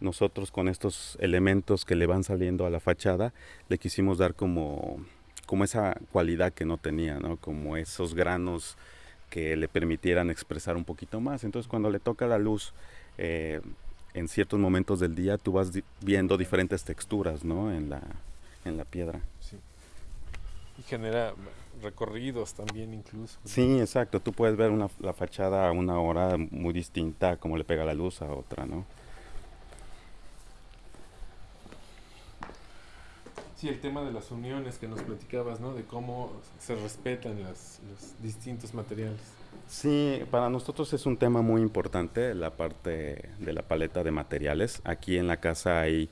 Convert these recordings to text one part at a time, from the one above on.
nosotros con estos elementos que le van saliendo a la fachada, le quisimos dar como, como esa cualidad que no tenía, ¿no? Como esos granos que le permitieran expresar un poquito más. Entonces cuando le toca la luz eh, en ciertos momentos del día, tú vas viendo diferentes texturas, ¿no? En la, en la piedra. Sí. Y genera recorridos también incluso. Sí, exacto. Tú puedes ver una, la fachada a una hora muy distinta, como le pega la luz a otra, ¿no? Sí, el tema de las uniones que nos platicabas, ¿no? De cómo se respetan las, los distintos materiales. Sí, para nosotros es un tema muy importante la parte de la paleta de materiales. Aquí en la casa hay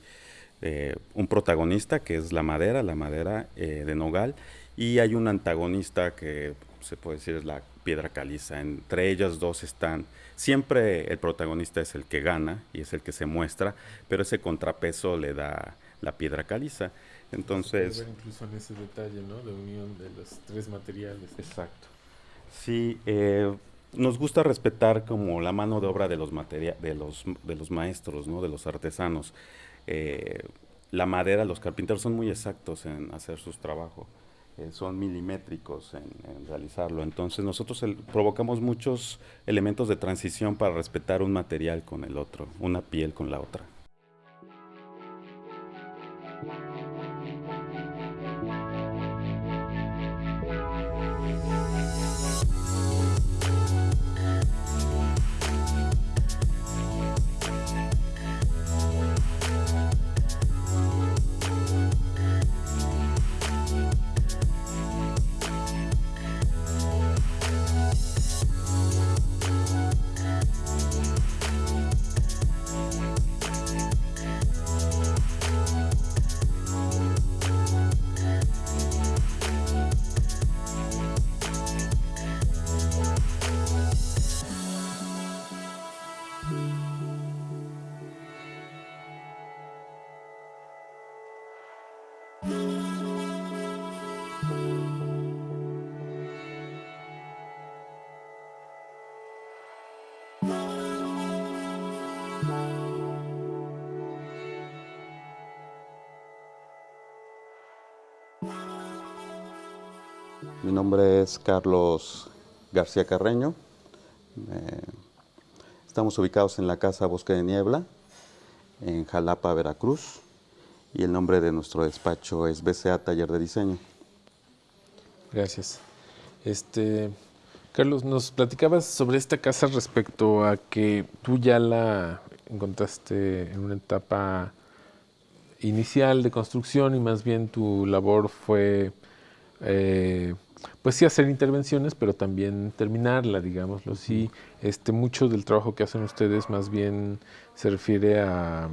eh, un protagonista que es la madera, la madera eh, de nogal, y hay un antagonista que se puede decir es la piedra caliza. Entre ellas dos están, siempre el protagonista es el que gana y es el que se muestra, pero ese contrapeso le da la piedra caliza. Entonces... Ver incluso en ese detalle, ¿no? De unión de los tres materiales. Exacto. Sí, eh, nos gusta respetar como la mano de obra de los, de los, de los maestros, ¿no? De los artesanos. Eh, la madera, los carpinteros son muy exactos en hacer sus trabajos. Eh, son milimétricos en, en, realizarlo. Entonces nosotros provocamos muchos elementos de transición para respetar un material con el otro, una piel con la otra. Mi nombre es Carlos García Carreño. Eh, estamos ubicados en la Casa Bosque de Niebla, en Jalapa, Veracruz. Y el nombre de nuestro despacho es BCA Taller de Diseño. Gracias. Este, Carlos, nos platicabas sobre esta casa respecto a que tú ya la encontraste en una etapa inicial de construcción y más bien tu labor fue eh, pues sí hacer intervenciones, pero también terminarla, digámoslo así. Este, mucho del trabajo que hacen ustedes más bien se refiere a,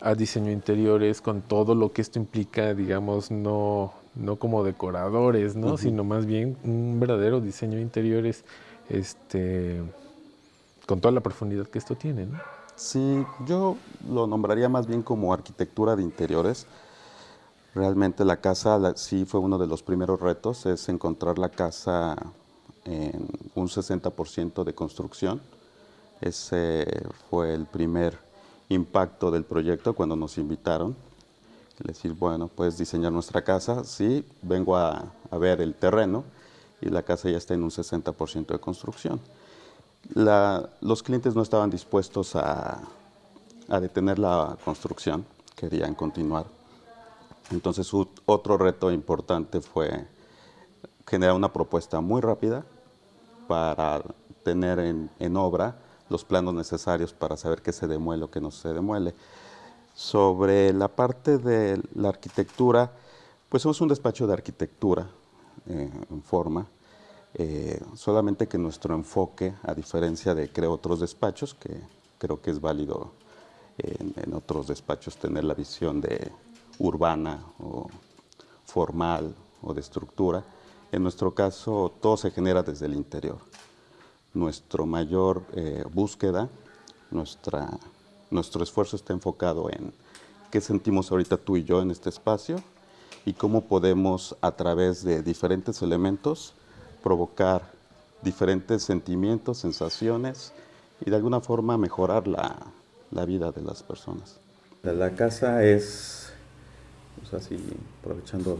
a diseño interiores con todo lo que esto implica, digamos, no, no como decoradores, ¿no? Sino más bien un verdadero diseño de interiores este, con toda la profundidad que esto tiene, ¿no? Sí, yo lo nombraría más bien como arquitectura de interiores Realmente la casa sí fue uno de los primeros retos, es encontrar la casa en un 60% de construcción. Ese fue el primer impacto del proyecto cuando nos invitaron. Decir, bueno, puedes diseñar nuestra casa, sí, vengo a, ver el terreno y la casa ya está en un 60% de construcción. los clientes no estaban dispuestos a detener la construcción, querían continuar entonces otro reto importante fue generar una propuesta muy rápida para tener en, obra los planos necesarios para saber qué se demuele o qué no se demuele. Sobre la parte de la arquitectura, pues somos un despacho de arquitectura eh, en forma, eh, solamente que nuestro enfoque, a diferencia de creo otros despachos, que creo que es válido en otros despachos tener la visión de urbana o formal o de estructura. En nuestro caso, todo se genera desde el interior. Nuestro mayor eh, búsqueda, nuestra, nuestro esfuerzo está enfocado en qué sentimos ahorita tú y yo en este espacio y cómo podemos a través de diferentes elementos provocar diferentes sentimientos, sensaciones y de alguna forma mejorar la, la vida de las personas. La casa es, pues aprovechando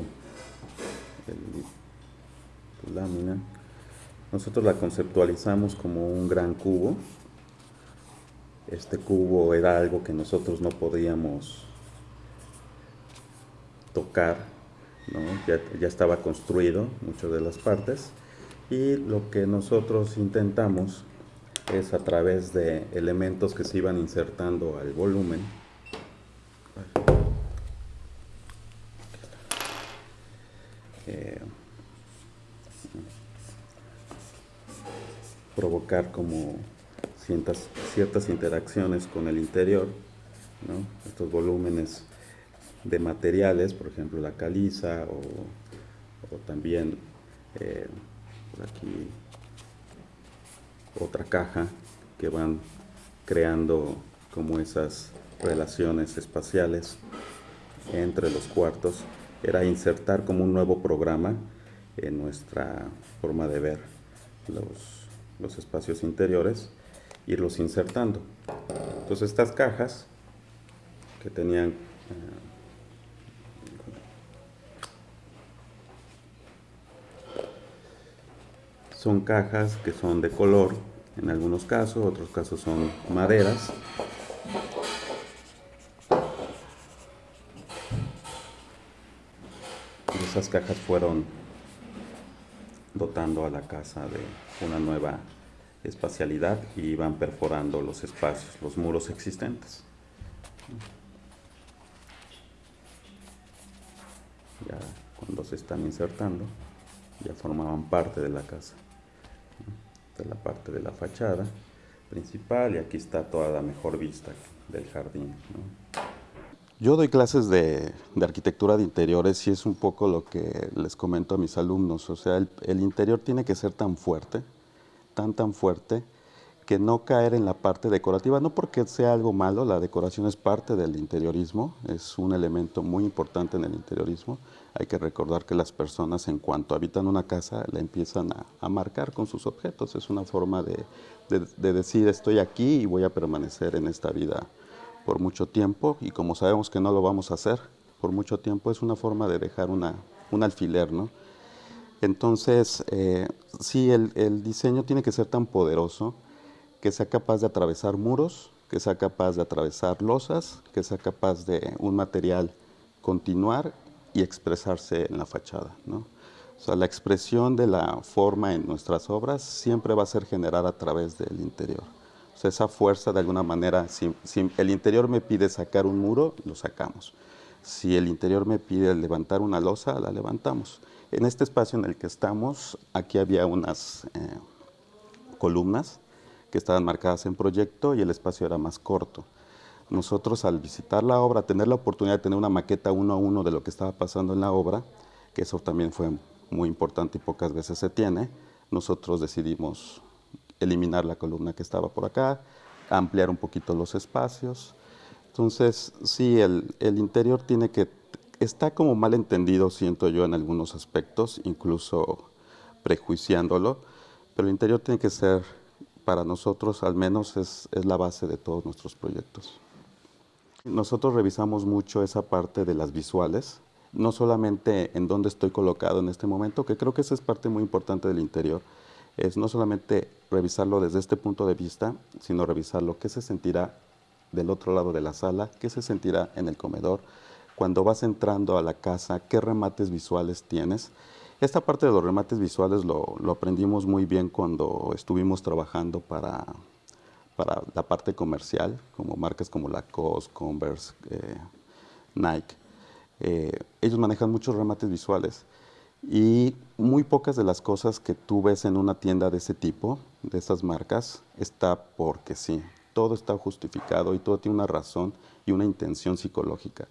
el, lámina, nosotros la conceptualizamos como un gran cubo. Este cubo era algo que nosotros no podíamos tocar, ya, ya estaba construido muchas de las partes. Y lo que nosotros intentamos es a través de elementos que se iban insertando al volumen provocar como ciertas, ciertas interacciones con el interior, estos volúmenes de materiales, por ejemplo la caliza o, también eh, aquí otra caja que van creando como esas relaciones espaciales entre los cuartos era insertar como un nuevo programa en nuestra forma de ver los, espacios interiores, irlos insertando. Entonces estas cajas que tenían eh, son cajas que son de color en algunos casos, otros casos son maderas. Y esas cajas fueron dotando a la casa de una nueva espacialidad y van perforando los espacios, los muros existentes. Ya cuando se están insertando, ya formaban parte de la casa la parte de la fachada principal y aquí está toda la mejor vista del jardín. Yo doy clases de, arquitectura de interiores y es un poco lo que les comento a mis alumnos. O sea, el, interior tiene que ser tan fuerte, tan tan fuerte, que no caer en la parte decorativa, no porque sea algo malo, la decoración es parte del interiorismo, es un elemento muy importante en el interiorismo. Hay que recordar que las personas en cuanto habitan una casa la empiezan a, marcar con sus objetos, es una forma de, decir estoy aquí y voy a permanecer en esta vida por mucho tiempo y como sabemos que no lo vamos a hacer por mucho tiempo, es una forma de dejar una, un alfiler, ¿no? Entonces, eh, sí, el, el diseño tiene que ser tan poderoso que sea capaz de atravesar muros, que sea capaz de atravesar losas, que sea capaz de un material continuar y expresarse en la fachada. ¿no? O sea, la expresión de la forma en nuestras obras siempre va a ser generada a través del interior. O sea, esa fuerza de alguna manera, si, si el interior me pide sacar un muro, lo sacamos. Si el interior me pide levantar una losa, la levantamos. En este espacio en el que estamos, aquí había unas eh, columnas que estaban marcadas en proyecto y el espacio era más corto. Nosotros al visitar la obra, tener la oportunidad de tener una maqueta uno a uno de lo que estaba pasando en la obra, que eso también fue muy importante y pocas veces se tiene, nosotros decidimos eliminar la columna que estaba por acá, ampliar un poquito los espacios. Entonces, sí, el, el interior tiene que, está como mal entendido, siento yo, en algunos aspectos, incluso prejuiciándolo, pero el interior tiene que ser para nosotros al menos es, la base de todos nuestros proyectos. Nosotros revisamos mucho esa parte de las visuales, no solamente en dónde estoy colocado en este momento, que creo que esa es parte muy importante del interior, es no solamente revisarlo desde este punto de vista, sino revisarlo qué se sentirá del otro lado de la sala, qué se sentirá en el comedor, cuando vas entrando a la casa, qué remates visuales tienes esta parte de los remates visuales lo, aprendimos muy bien cuando estuvimos trabajando para, para la parte comercial, como marcas como Lacoste, Converse, eh, Nike. Eh, ellos manejan muchos remates visuales y muy pocas de las cosas que tú ves en una tienda de ese tipo, de esas marcas, está porque sí. Todo está justificado y todo tiene una razón y una intención psicológica.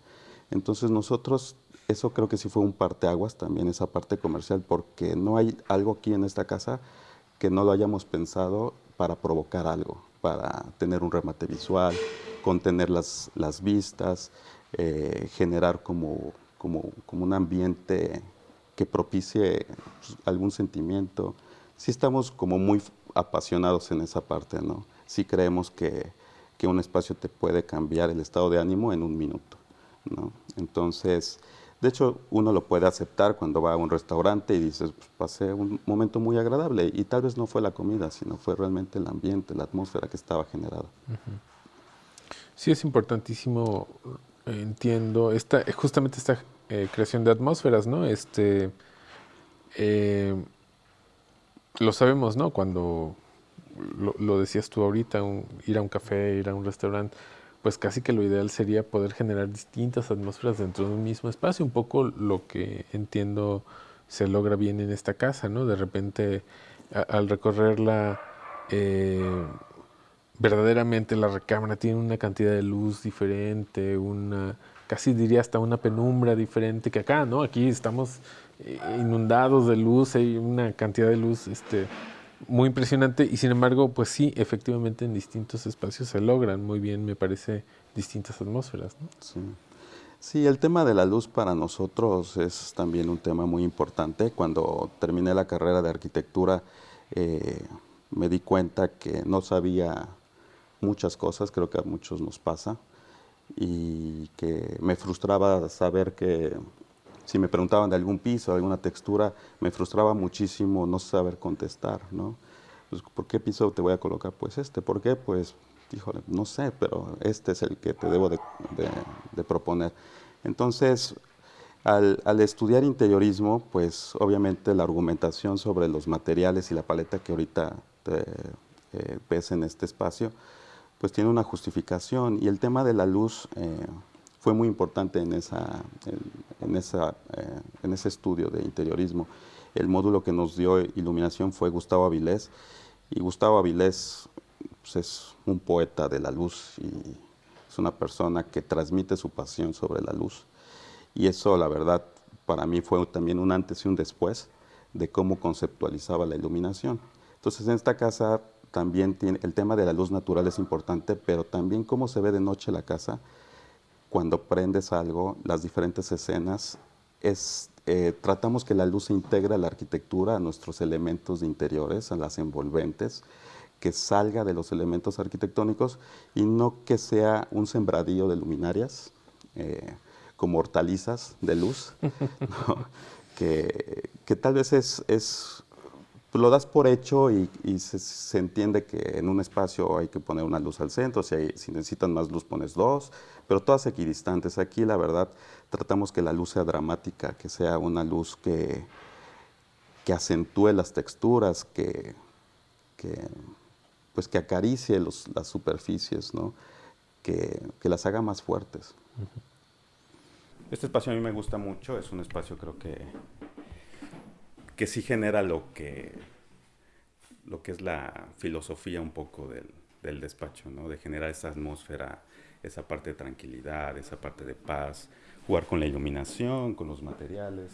Entonces nosotros eso creo que sí fue un parteaguas también, esa parte comercial, porque no hay algo aquí en esta casa que no lo hayamos pensado para provocar algo, para tener un remate visual, contener las, las vistas, eh, generar como, como, como, un ambiente que propicie pues, algún sentimiento. Sí estamos como muy apasionados en esa parte, ¿no? Sí creemos que que un espacio te puede cambiar el estado de ánimo en un minuto. ¿no? Entonces, de hecho, uno lo puede aceptar cuando va a un restaurante y dices, pues, pasé un momento muy agradable y tal vez no fue la comida, sino fue realmente el ambiente, la atmósfera que estaba generada. Sí, es importantísimo, entiendo, esta, justamente esta eh, creación de atmósferas, ¿no? Este, eh, lo sabemos, ¿no? Cuando lo, decías tú ahorita, ir a un café, ir a un restaurante, pues casi que lo ideal sería poder generar distintas atmósferas dentro de un mismo espacio, un poco lo que entiendo se logra bien en esta casa, ¿no? De repente, al recorrerla, eh, verdaderamente la recámara tiene una cantidad de luz diferente, una, casi diría hasta una penumbra diferente que acá, ¿no? Aquí estamos eh, inundados de luz, hay una cantidad de luz, este, muy impresionante y sin embargo, pues sí, efectivamente en distintos espacios se logran muy bien, me parece, distintas atmósferas. Sí. el tema de la luz para nosotros es también un tema muy importante. Cuando terminé la carrera de arquitectura, eh, me di cuenta que no sabía muchas cosas, creo que a muchos nos pasa, y que me frustraba saber que si me preguntaban de algún piso, de alguna textura, me frustraba muchísimo no saber contestar, ¿no? Pues, ¿por qué piso te voy a colocar? Pues este, ¿por qué? Pues, híjole, no sé, pero este es el que te debo de, proponer. Entonces, al, estudiar interiorismo, pues obviamente la argumentación sobre los materiales y la paleta que ahorita eh, ves en este espacio, pues tiene una justificación. Y el tema de la luz, eh, fue muy importante en, esa, en, esa, eh, en ese estudio de interiorismo. El módulo que nos dio iluminación fue Gustavo Avilés, y Gustavo Avilés pues, es un poeta de la luz y es una persona que transmite su pasión sobre la luz. Y eso, la verdad, para mí fue también un antes y un después de cómo conceptualizaba la iluminación. Entonces, en esta casa también tiene, el tema de la luz natural es importante, pero también cómo se ve de noche la casa. Cuando prendes algo, las diferentes escenas, es, eh, tratamos que la luz se integre a la arquitectura, a nuestros elementos de interiores, a las envolventes, que salga de los elementos arquitectónicos y no que sea un sembradío de luminarias, eh, como hortalizas de luz, que, que, tal vez es, es pues, lo das por hecho y, se, entiende que en un espacio hay que poner una luz al centro, si, si necesitan más luz pones dos, pero todas equidistantes. Aquí la verdad tratamos que la luz sea dramática, que sea una luz que, que acentúe las texturas, que, pues que acaricie las superficies, ¿no? que, que las haga más fuertes. Este espacio a mí me gusta mucho, es un espacio creo que que sí genera lo que, lo que es la filosofía un poco del, del despacho, ¿no? De generar esa atmósfera, esa parte de tranquilidad, esa parte de paz, jugar con la iluminación, con los materiales,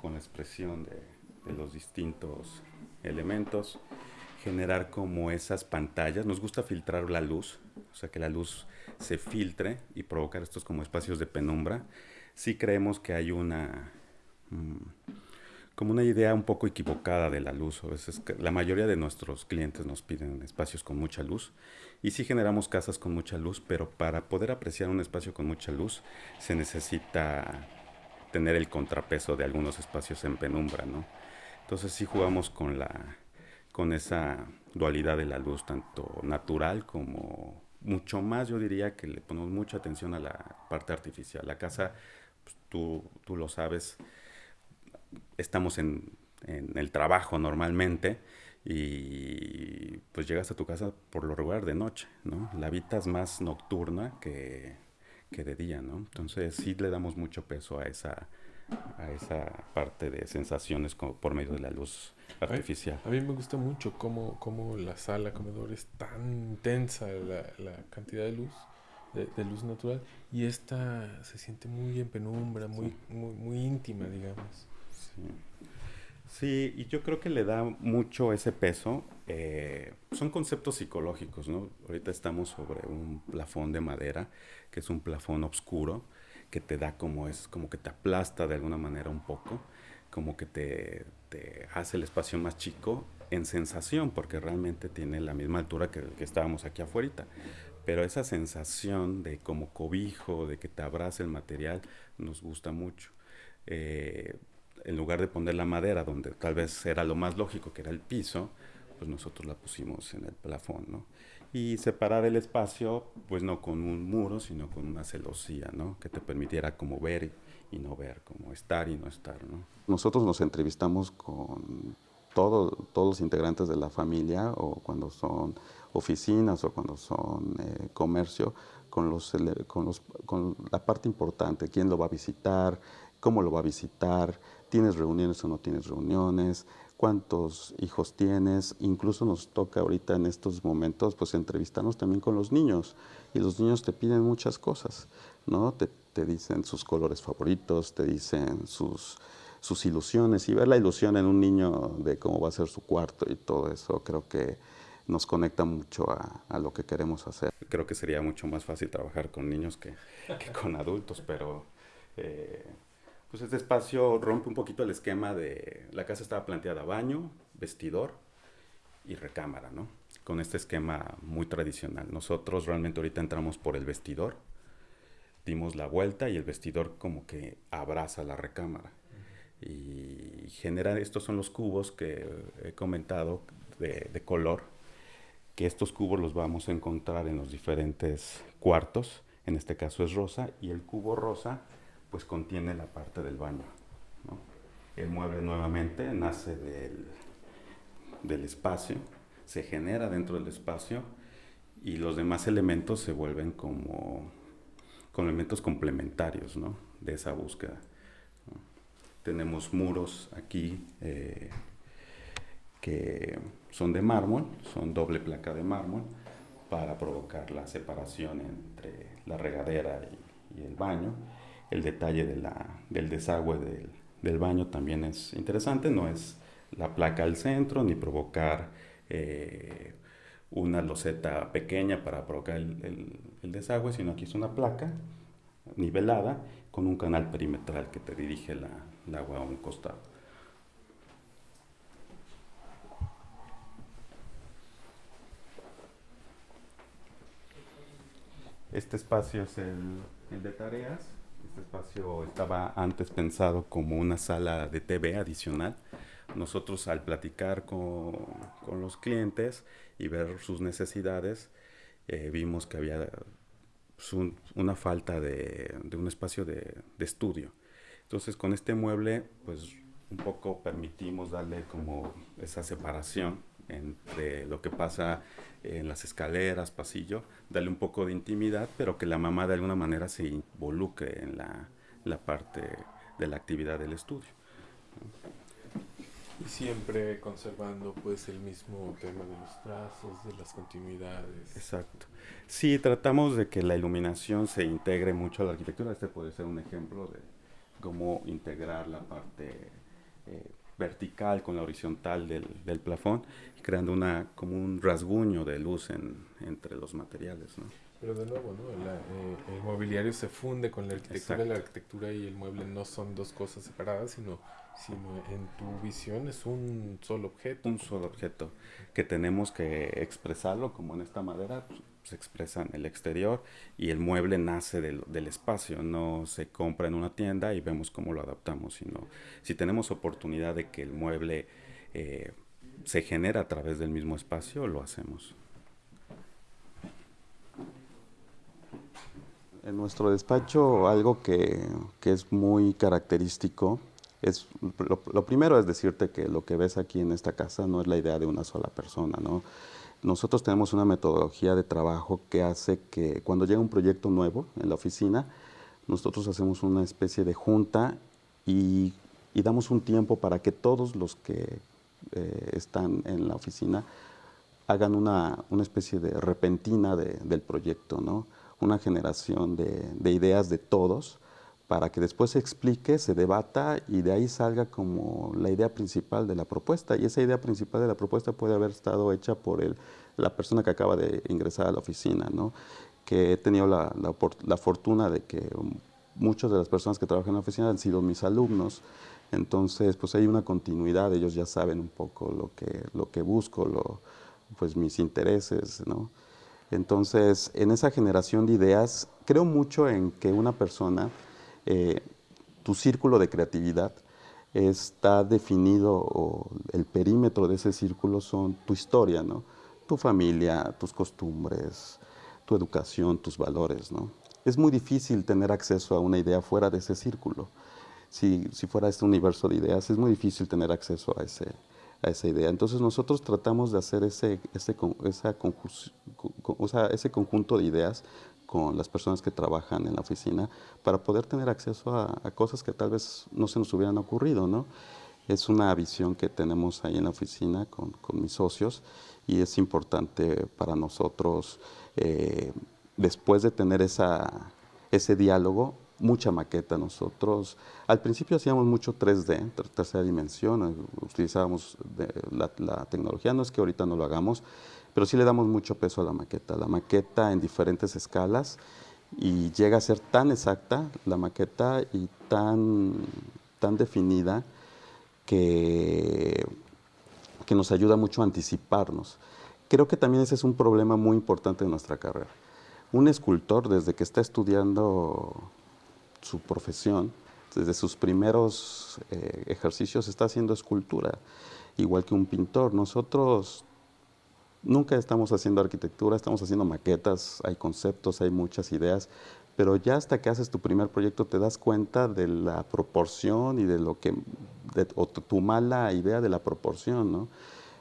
con la expresión de, los distintos elementos, generar como esas pantallas. Nos gusta filtrar la luz, o sea, que la luz se filtre y provocar estos como espacios de penumbra. Sí creemos que hay una... Mm, como una idea un poco equivocada de la luz. A veces la mayoría de nuestros clientes nos piden espacios con mucha luz y sí generamos casas con mucha luz, pero para poder apreciar un espacio con mucha luz se necesita tener el contrapeso de algunos espacios en penumbra, ¿no? Entonces sí jugamos con la con esa dualidad de la luz tanto natural como mucho más yo diría que le ponemos mucha atención a la parte artificial. La casa, pues, tú, tú lo sabes, estamos en, el trabajo normalmente y pues llegas a tu casa por lo regular de noche, ¿no? La habitas más nocturna que, de día, ¿no? Entonces sí le damos mucho peso a esa, a esa parte de sensaciones como por medio de la luz artificial. A mí, me gusta mucho cómo, cómo, la sala comedor es tan intensa la, cantidad de luz, de, luz natural, y esta se siente muy en penumbra, muy, muy, muy íntima, digamos. Sí. y yo creo que le da mucho ese peso. Eh, son conceptos psicológicos, ¿no? Ahorita estamos sobre un plafón de madera, que es un plafón oscuro, que te da como es, como que te aplasta de alguna manera un poco, como que te, te hace el espacio más chico en sensación, porque realmente tiene la misma altura que que estábamos aquí afuera. pero esa sensación de como cobijo, de que te abraza el material, nos gusta mucho. Eh, en lugar de poner la madera donde tal vez era lo más lógico, que era el piso, pues nosotros la pusimos en el plafón, ¿no? Y separar el espacio, pues no con un muro, sino con una celosía, ¿no? Que te permitiera como ver y no ver, como estar y no estar, ¿no? Nosotros nos entrevistamos con todo, todos los integrantes de la familia o cuando son oficinas o cuando son eh, comercio, con, los, con, los, con la parte importante, quién lo va a visitar, cómo lo va a visitar, tienes reuniones o no tienes reuniones, cuántos hijos tienes, incluso nos toca ahorita en estos momentos pues entrevistarnos también con los niños y los niños te piden muchas cosas, ¿no? Te, te dicen sus colores favoritos, te dicen sus, sus ilusiones y ver la ilusión en un niño de cómo va a ser su cuarto y todo eso creo que nos conecta mucho a, a lo que queremos hacer. Creo que sería mucho más fácil trabajar con niños que, que con adultos, pero eh, pues este espacio rompe un poquito el esquema de la casa estaba planteada baño, vestidor y recámara, ¿no? Con este esquema muy tradicional. Nosotros realmente ahorita entramos por el vestidor, dimos la vuelta y el vestidor como que abraza la recámara. Y genera, estos son los cubos que he comentado de, de color, que estos cubos los vamos a encontrar en los diferentes cuartos, en este caso es rosa, y el cubo rosa pues contiene la parte del baño. El mueble nuevamente nace del, del espacio, se genera dentro del espacio y los demás elementos se vuelven como, elementos complementarios de esa búsqueda. Tenemos muros aquí eh, que son de mármol, son doble placa de mármol para provocar la separación entre la regadera y el baño el detalle de la, del desagüe del, del, baño también es interesante, no es la placa al centro ni provocar eh, una loseta pequeña para provocar el, el, desagüe, sino aquí es una placa nivelada con un canal perimetral que te dirige el agua a un costado. Este espacio es el, el de tareas. Este espacio estaba antes pensado como una sala de TV adicional. Nosotros al platicar con, con los clientes y ver sus necesidades, eh, vimos que había pues, una falta de, de un espacio de, de, estudio. Entonces con este mueble, pues un poco permitimos darle como esa separación entre lo que pasa en las escaleras, pasillo, darle un poco de intimidad, pero que la mamá de alguna manera se involucre en la, la parte de la actividad del estudio. Y siempre conservando pues el mismo tema de los trazos, de las continuidades. Exacto. Sí, tratamos de que la iluminación se integre mucho a la arquitectura. Este puede ser un ejemplo de cómo integrar la parte eh, vertical con la horizontal del, del plafón, creando una, como un rasguño de luz en, entre los materiales. ¿no? Pero de nuevo, ¿no? La, eh, el mobiliario se funde con la arquitectura, Exacto. la arquitectura y el mueble no son dos cosas separadas, sino, sino en tu visión es un solo objeto. Un solo objeto, que tenemos que expresarlo como en esta madera, pues, se expresa en el exterior y el mueble nace del, del, espacio, no se compra en una tienda y vemos cómo lo adaptamos, sino si tenemos oportunidad de que el mueble eh, se genera a través del mismo espacio, lo hacemos. En nuestro despacho algo que, que es muy característico es, lo, lo, primero es decirte que lo que ves aquí en esta casa no es la idea de una sola persona, ¿no? Nosotros tenemos una metodología de trabajo que hace que cuando llega un proyecto nuevo en la oficina, nosotros hacemos una especie de junta y, damos un tiempo para que todos los que eh, están en la oficina hagan una, una especie de repentina de, del proyecto, ¿no? una generación de, ideas de todos para que después se explique, se debata y de ahí salga como la idea principal de la propuesta. Y esa idea principal de la propuesta puede haber estado hecha por el, la persona que acaba de ingresar a la oficina, ¿no? que he tenido la, la, fortuna de que muchas de las personas que trabajan en la oficina han sido mis alumnos, entonces pues hay una continuidad, ellos ya saben un poco lo que, lo que busco, lo, pues mis intereses, ¿no? Entonces, en esa generación de ideas, creo mucho en que una persona, eh, tu círculo de creatividad, está definido, o el perímetro de ese círculo son tu historia, ¿no? Tu familia, tus costumbres, tu educación, tus valores, ¿no? Es muy difícil tener acceso a una idea fuera de ese círculo. Si, si fuera este universo de ideas, es muy difícil tener acceso a ese, a esa idea. Entonces nosotros tratamos de hacer ese, ese, esa ese conjunto de ideas con las personas que trabajan en la oficina para poder tener acceso a, cosas que tal vez no se nos hubieran ocurrido, ¿no? Es una visión que tenemos ahí en la oficina con, con mis socios y es importante para nosotros, eh, después de tener esa, ese diálogo, mucha maqueta nosotros. Al principio hacíamos mucho 3D, tercera dimensión, eh, utilizábamos la, la, tecnología, no es que ahorita no lo hagamos, pero sí le damos mucho peso a la maqueta. La maqueta en diferentes escalas y llega a ser tan exacta la maqueta y tan, tan definida que, que nos ayuda mucho a anticiparnos. Creo que también ese es un problema muy importante de nuestra carrera. Un escultor, desde que está estudiando su profesión, desde sus primeros eh, ejercicios, está haciendo escultura, igual que un pintor. Nosotros nunca estamos haciendo arquitectura, estamos haciendo maquetas, hay conceptos, hay muchas ideas, pero ya hasta que haces tu primer proyecto te das cuenta de la proporción y de lo que, o tu mala idea de la proporción, ¿no?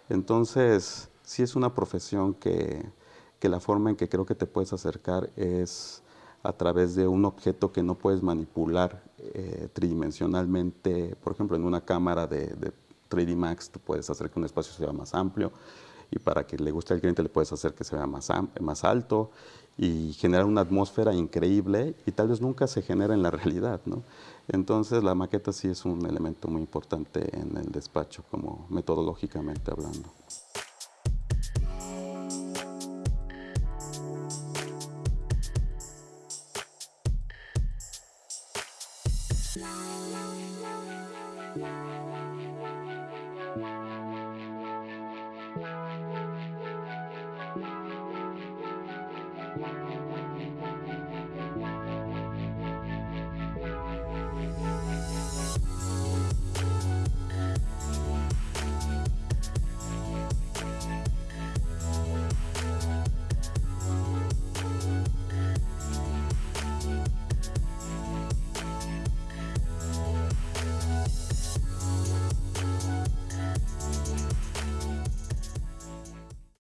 Entonces, sí es una profesión que, que la forma en que creo que te puedes acercar es a través de un objeto que no puedes manipular eh, tridimensionalmente, por ejemplo, en una cámara de, de 3D Max tú puedes hacer que un espacio sea más amplio, y para que le guste al cliente le puedes hacer que se vea más, más alto y generar una atmósfera increíble y tal vez nunca se genera en la realidad, ¿no? Entonces la maqueta sí es un elemento muy importante en el despacho como metodológicamente hablando.